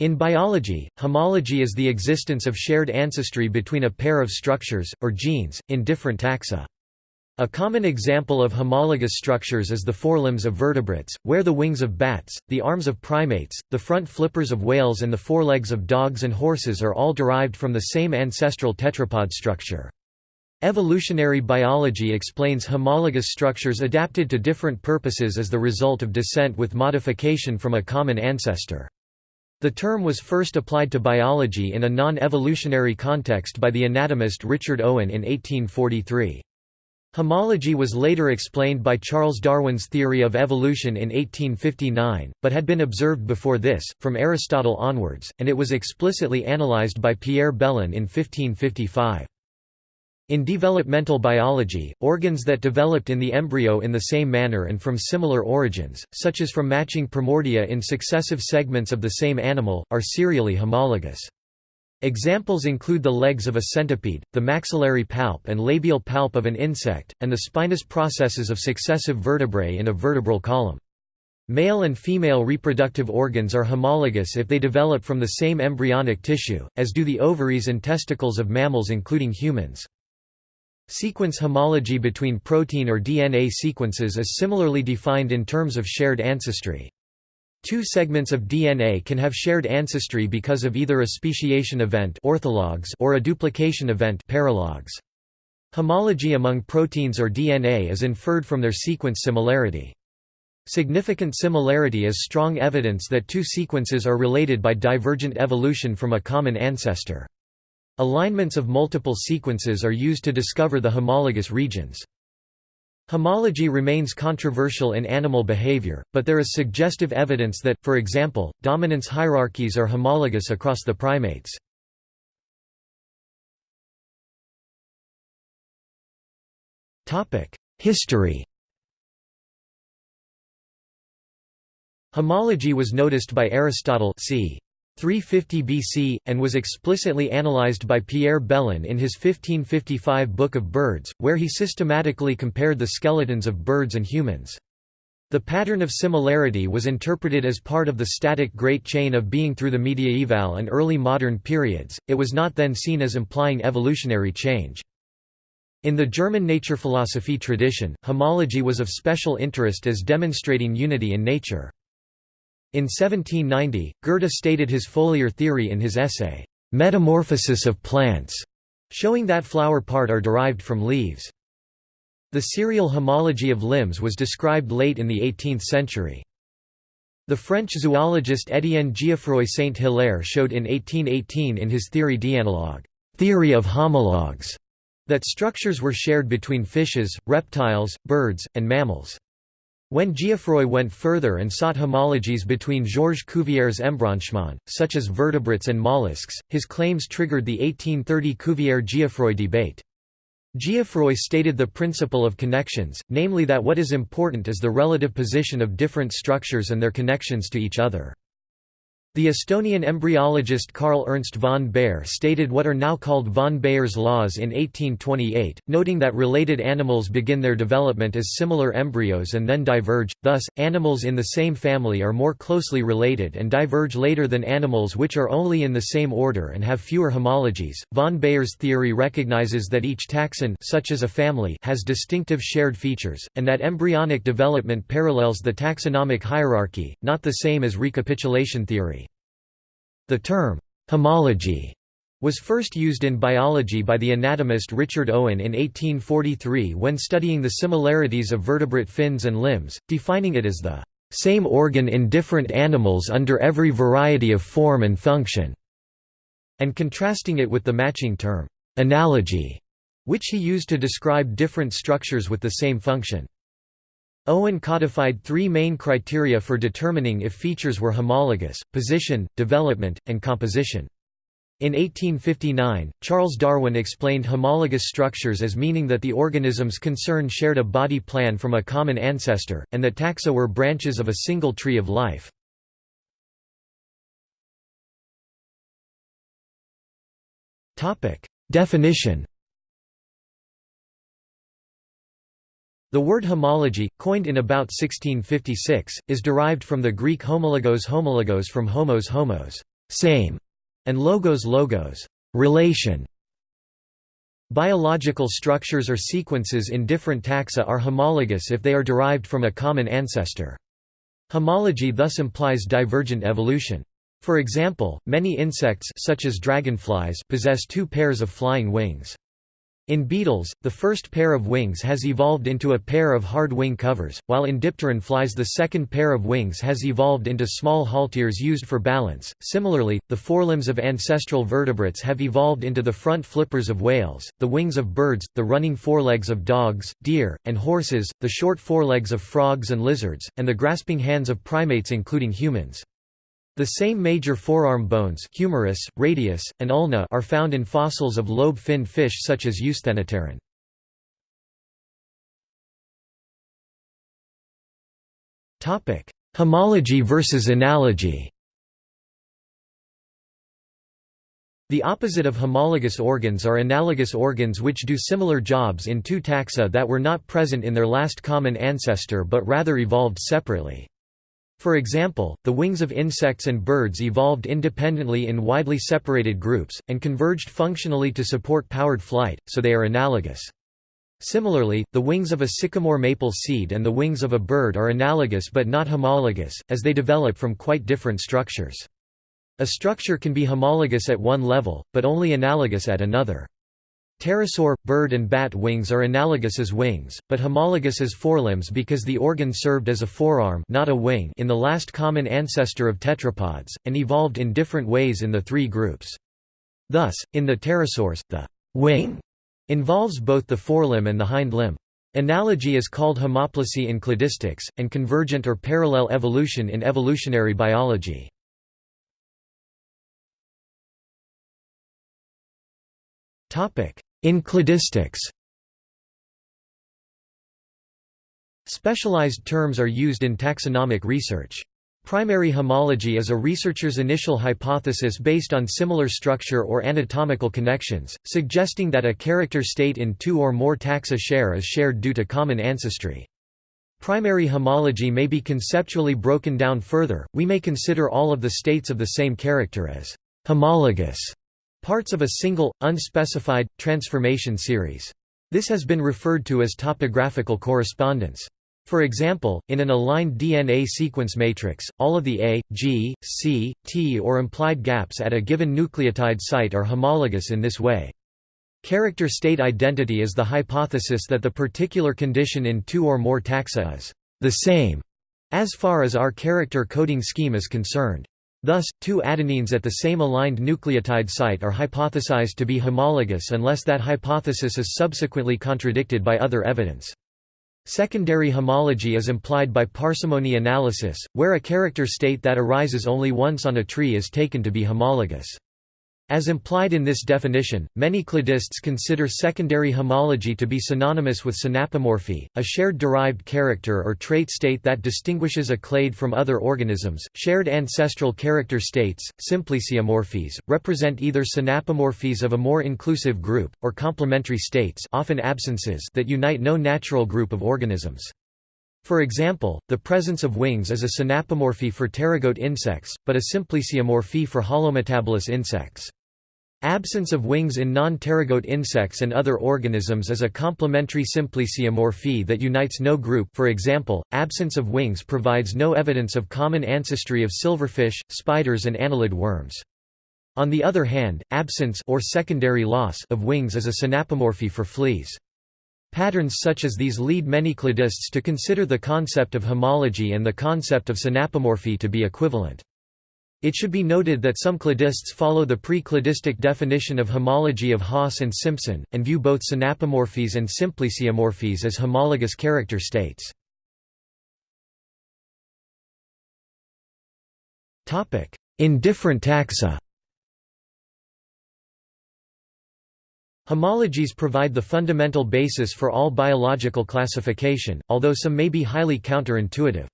In biology, homology is the existence of shared ancestry between a pair of structures, or genes, in different taxa. A common example of homologous structures is the forelimbs of vertebrates, where the wings of bats, the arms of primates, the front flippers of whales and the forelegs of dogs and horses are all derived from the same ancestral tetrapod structure. Evolutionary biology explains homologous structures adapted to different purposes as the result of descent with modification from a common ancestor. The term was first applied to biology in a non-evolutionary context by the anatomist Richard Owen in 1843. Homology was later explained by Charles Darwin's theory of evolution in 1859, but had been observed before this, from Aristotle onwards, and it was explicitly analyzed by Pierre Belon in 1555. In developmental biology, organs that developed in the embryo in the same manner and from similar origins, such as from matching primordia in successive segments of the same animal, are serially homologous. Examples include the legs of a centipede, the maxillary palp and labial palp of an insect, and the spinous processes of successive vertebrae in a vertebral column. Male and female reproductive organs are homologous if they develop from the same embryonic tissue, as do the ovaries and testicles of mammals including humans. Sequence homology between protein or DNA sequences is similarly defined in terms of shared ancestry. Two segments of DNA can have shared ancestry because of either a speciation event orthologs or a duplication event paralogs. Homology among proteins or DNA is inferred from their sequence similarity. Significant similarity is strong evidence that two sequences are related by divergent evolution from a common ancestor. Alignments of multiple sequences are used to discover the homologous regions. Homology remains controversial in animal behavior, but there is suggestive evidence that, for example, dominance hierarchies are homologous across the primates. History Homology was noticed by Aristotle c. 350 BC, and was explicitly analyzed by Pierre Belon in his 1555 Book of Birds, where he systematically compared the skeletons of birds and humans. The pattern of similarity was interpreted as part of the static Great Chain of Being through the mediaeval and early modern periods, it was not then seen as implying evolutionary change. In the German nature philosophy tradition, homology was of special interest as demonstrating unity in nature. In 1790, Goethe stated his foliar theory in his essay, Metamorphosis of Plants, showing that flower part are derived from leaves. The serial homology of limbs was described late in the 18th century. The French zoologist Étienne Geoffroy Saint-Hilaire showed in 1818 in his Theorie d'analogue theory of homologues", that structures were shared between fishes, reptiles, birds, and mammals. When Geoffroy went further and sought homologies between Georges Cuvier's embranchement, such as vertebrates and mollusks, his claims triggered the 1830 Cuvier-Geoffroy debate. Geoffroy stated the principle of connections, namely that what is important is the relative position of different structures and their connections to each other. The Estonian embryologist Karl Ernst von Baer stated what are now called von Baer's laws in 1828, noting that related animals begin their development as similar embryos and then diverge, thus, animals in the same family are more closely related and diverge later than animals which are only in the same order and have fewer homologies. Von Baer's theory recognizes that each taxon such as a family has distinctive shared features, and that embryonic development parallels the taxonomic hierarchy, not the same as recapitulation theory. The term, homology, was first used in biology by the anatomist Richard Owen in 1843 when studying the similarities of vertebrate fins and limbs, defining it as the same organ in different animals under every variety of form and function, and contrasting it with the matching term, analogy, which he used to describe different structures with the same function. Owen codified three main criteria for determining if features were homologous, position, development, and composition. In 1859, Charles Darwin explained homologous structures as meaning that the organisms concerned shared a body plan from a common ancestor, and that taxa were branches of a single tree of life. Definition The word homology, coined in about 1656, is derived from the Greek homologos homologos from homos homos, same, and logos logos relation. Biological structures or sequences in different taxa are homologous if they are derived from a common ancestor. Homology thus implies divergent evolution. For example, many insects such as dragonflies possess two pairs of flying wings. In beetles, the first pair of wings has evolved into a pair of hard wing covers, while in dipteran flies the second pair of wings has evolved into small halteres used for balance. Similarly, the forelimbs of ancestral vertebrates have evolved into the front flippers of whales, the wings of birds, the running forelegs of dogs, deer, and horses, the short forelegs of frogs and lizards, and the grasping hands of primates including humans. The same major forearm bones humerus, radius, and ulna are found in fossils of lobe-finned fish such as Eusthenopteron. Homology versus analogy The opposite of homologous organs are analogous organs which do similar jobs in two taxa that were not present in their last common ancestor but rather evolved separately. For example, the wings of insects and birds evolved independently in widely separated groups, and converged functionally to support powered flight, so they are analogous. Similarly, the wings of a sycamore maple seed and the wings of a bird are analogous but not homologous, as they develop from quite different structures. A structure can be homologous at one level, but only analogous at another. Pterosaur, bird and bat wings are analogous as wings, but homologous as forelimbs because the organ served as a forearm not a wing in the last common ancestor of tetrapods, and evolved in different ways in the three groups. Thus, in the pterosaurs, the wing involves both the forelimb and the hind limb. Analogy is called homoplasy in cladistics, and convergent or parallel evolution in evolutionary biology. In cladistics Specialized terms are used in taxonomic research. Primary homology is a researcher's initial hypothesis based on similar structure or anatomical connections, suggesting that a character state in two or more taxa share is shared due to common ancestry. Primary homology may be conceptually broken down further, we may consider all of the states of the same character as homologous Parts of a single, unspecified, transformation series. This has been referred to as topographical correspondence. For example, in an aligned DNA sequence matrix, all of the A, G, C, T or implied gaps at a given nucleotide site are homologous in this way. Character state identity is the hypothesis that the particular condition in two or more taxa is the same as far as our character coding scheme is concerned. Thus, two adenines at the same aligned nucleotide site are hypothesized to be homologous unless that hypothesis is subsequently contradicted by other evidence. Secondary homology is implied by parsimony analysis, where a character state that arises only once on a tree is taken to be homologous. As implied in this definition, many cladists consider secondary homology to be synonymous with synapomorphy, a shared derived character or trait state that distinguishes a clade from other organisms. Shared ancestral character states, symplesiomorphies, represent either synapomorphies of a more inclusive group, or complementary states often absences that unite no natural group of organisms. For example, the presence of wings is a synapomorphy for pterygote insects, but a symplesiomorphy for holometabolous insects. Absence of wings in non-pterygote insects and other organisms is a complementary symplesiomorphy that unites no group for example, absence of wings provides no evidence of common ancestry of silverfish, spiders and annelid worms. On the other hand, absence or secondary loss of wings is a synapomorphy for fleas. Patterns such as these lead many cladists to consider the concept of homology and the concept of synapomorphy to be equivalent. It should be noted that some cladists follow the pre-cladistic definition of homology of Haas and Simpson, and view both synapomorphies and symplesiomorphies as homologous character states. In different taxa Homologies provide the fundamental basis for all biological classification, although some may be highly counterintuitive.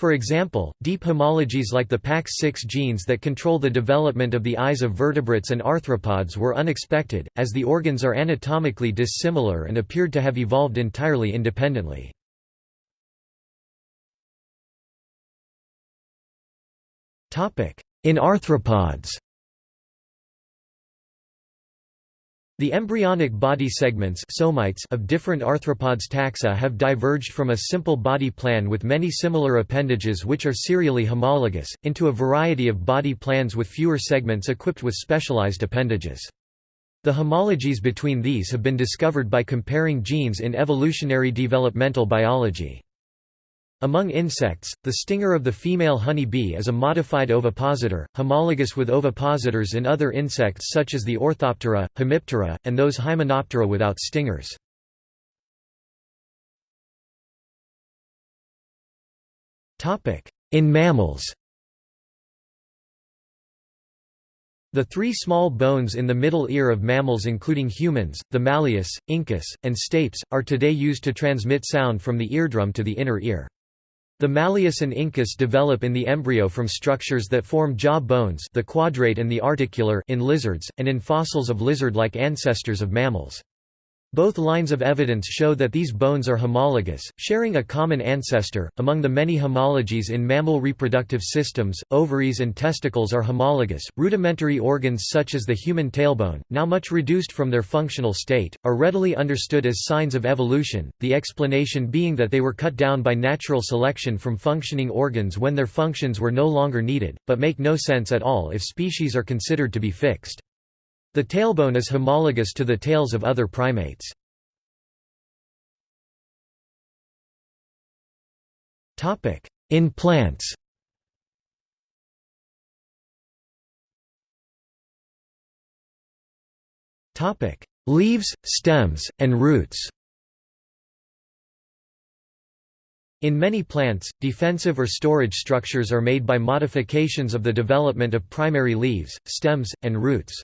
For example, deep homologies like the PAX6 genes that control the development of the eyes of vertebrates and arthropods were unexpected, as the organs are anatomically dissimilar and appeared to have evolved entirely independently. In arthropods The embryonic body segments somites of different arthropods taxa have diverged from a simple body plan with many similar appendages which are serially homologous, into a variety of body plans with fewer segments equipped with specialized appendages. The homologies between these have been discovered by comparing genes in evolutionary developmental biology. Among insects, the stinger of the female honey bee is a modified ovipositor, homologous with ovipositors in other insects such as the Orthoptera, Hemiptera, and those Hymenoptera without stingers. In mammals The three small bones in the middle ear of mammals including humans, the malleus, incus, and stapes, are today used to transmit sound from the eardrum to the inner ear. The malleus and incus develop in the embryo from structures that form jaw bones the quadrate and the articular in lizards, and in fossils of lizard-like ancestors of mammals. Both lines of evidence show that these bones are homologous, sharing a common ancestor. Among the many homologies in mammal reproductive systems, ovaries and testicles are homologous. Rudimentary organs such as the human tailbone, now much reduced from their functional state, are readily understood as signs of evolution, the explanation being that they were cut down by natural selection from functioning organs when their functions were no longer needed, but make no sense at all if species are considered to be fixed. The tailbone is homologous to the tails of other primates. In plants Leaves, stems, and roots In many plants, defensive or storage structures are made by modifications of the development of primary leaves, stems, and roots.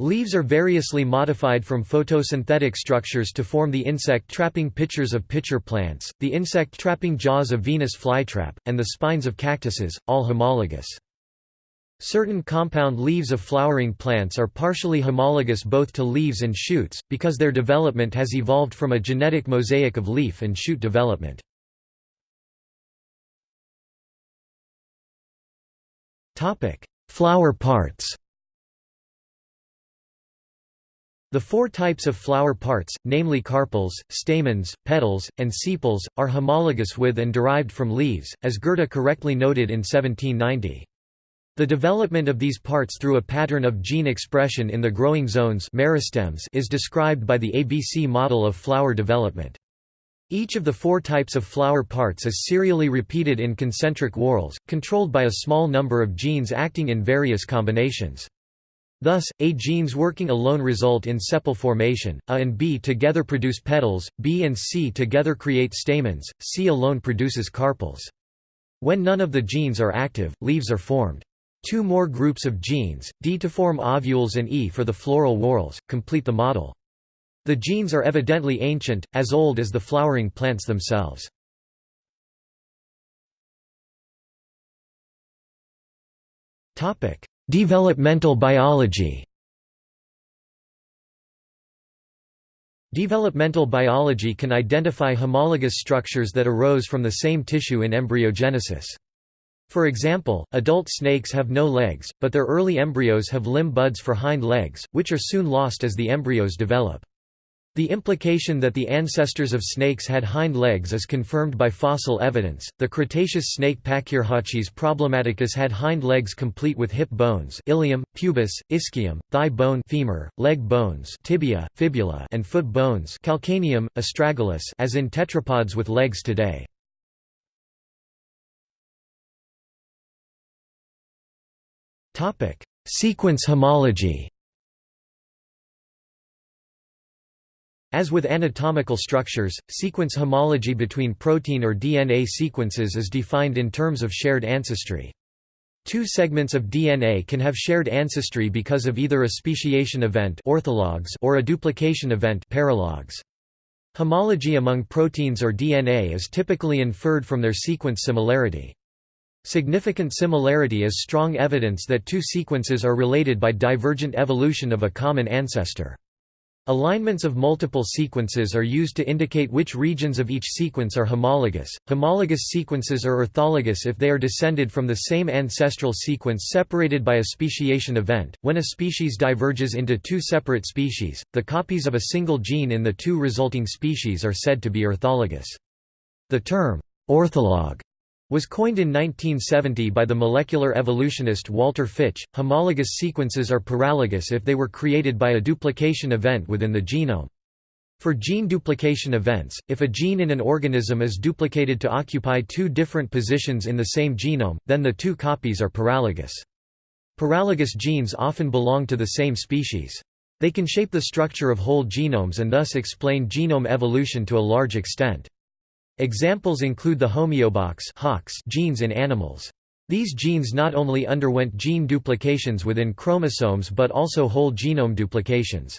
Leaves are variously modified from photosynthetic structures to form the insect-trapping pitchers of pitcher plants, the insect-trapping jaws of Venus flytrap, and the spines of cactuses, all homologous. Certain compound leaves of flowering plants are partially homologous both to leaves and shoots, because their development has evolved from a genetic mosaic of leaf and shoot development. Flower parts The four types of flower parts, namely carpels, stamens, petals, and sepals, are homologous with and derived from leaves, as Goethe correctly noted in 1790. The development of these parts through a pattern of gene expression in the growing zones meristems is described by the ABC model of flower development. Each of the four types of flower parts is serially repeated in concentric whorls, controlled by a small number of genes acting in various combinations. Thus, A genes working alone result in sepal formation, A and B together produce petals, B and C together create stamens, C alone produces carpels. When none of the genes are active, leaves are formed. Two more groups of genes, D to form ovules and E for the floral whorls, complete the model. The genes are evidently ancient, as old as the flowering plants themselves. Topic: Developmental biology Developmental biology can identify homologous structures that arose from the same tissue in embryogenesis. For example, adult snakes have no legs, but their early embryos have limb buds for hind legs, which are soon lost as the embryos develop. The implication that the ancestors of snakes had hind legs is confirmed by fossil evidence. The Cretaceous snake Pachyrhachis problematicus had hind legs complete with hip bones, ilium, pubis, ischium, thigh bone, femur, leg bones, tibia, fibula, and foot bones, calcaneum, astragalus, as in tetrapods with legs today. Topic: Sequence homology. As with anatomical structures, sequence homology between protein or DNA sequences is defined in terms of shared ancestry. Two segments of DNA can have shared ancestry because of either a speciation event orthologs or a duplication event paralogs. Homology among proteins or DNA is typically inferred from their sequence similarity. Significant similarity is strong evidence that two sequences are related by divergent evolution of a common ancestor. Alignments of multiple sequences are used to indicate which regions of each sequence are homologous. Homologous sequences are orthologous if they are descended from the same ancestral sequence separated by a speciation event. When a species diverges into two separate species, the copies of a single gene in the two resulting species are said to be orthologous. The term ortholog was coined in 1970 by the molecular evolutionist Walter Fitch. Homologous sequences are paralogous if they were created by a duplication event within the genome. For gene duplication events, if a gene in an organism is duplicated to occupy two different positions in the same genome, then the two copies are paralogous. Paralogous genes often belong to the same species. They can shape the structure of whole genomes and thus explain genome evolution to a large extent. Examples include the homeobox genes in animals. These genes not only underwent gene duplications within chromosomes but also whole genome duplications.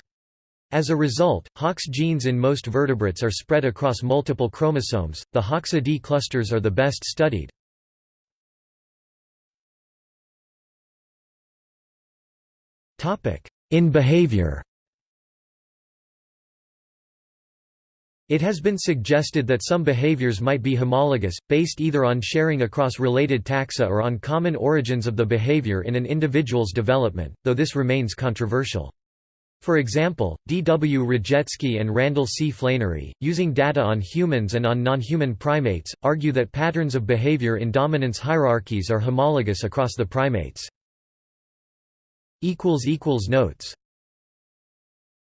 As a result, Hox genes in most vertebrates are spread across multiple chromosomes. The Hoxa-D clusters are the best studied. In behavior It has been suggested that some behaviors might be homologous, based either on sharing across related taxa or on common origins of the behavior in an individual's development, though this remains controversial. For example, D. W. Rajecki and Randall C. Flanery, using data on humans and on non-human primates, argue that patterns of behavior in dominance hierarchies are homologous across the primates. Notes